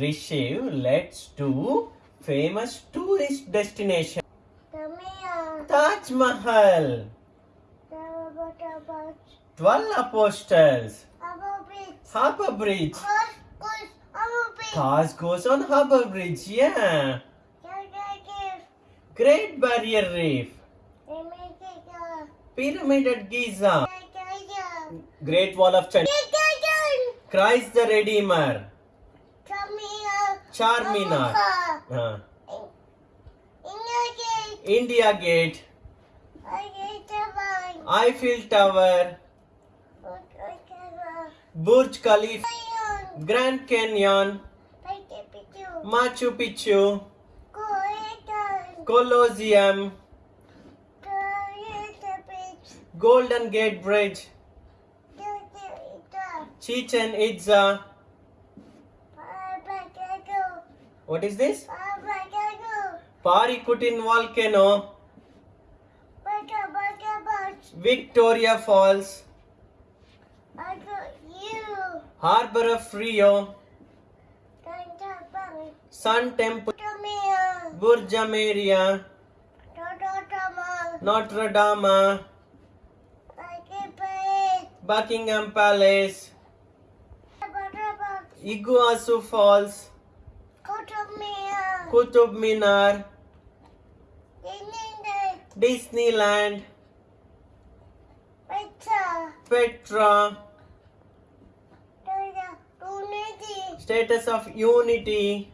Rishiv, let's do famous tourist destination. Taj Mahal, 12 apostles. Harbour Bridge. Coast, coast, Abo Bridge. Taj goes on Harbour Bridge, yeah. Great Barrier Reef, Pyramid at Giza, Great Wall of China, Christ the Redeemer, Charminar, uh. India Gate. Eiffel Tower. Burj Khalifa. Grand Canyon, Machu Picchu, Colosseum, Golden Gate Bridge, Chichen Itza. What is this? Babagago. Paricutin Volcano, Baga Baga Bush. Victoria Falls, I got you. Harbor of Rio, Sun Temple, Tamia. Burj Ameria, Notre Dame, Buckingham Palace, Iguazu Falls, Kutub Minar. Kutub Minar. Disneyland. Disneyland. Petra. Petra. Unity. Statue of Unity.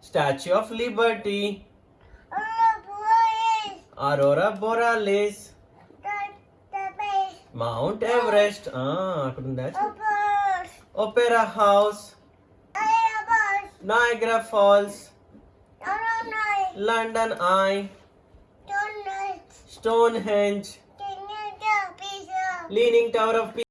Statue of Liberty. Aurora Borealis. Mount Everest. Ah, couldn't that? Opera House. Niagara Falls, London Eye, Stonehenge, Leaning Tower of Pisa.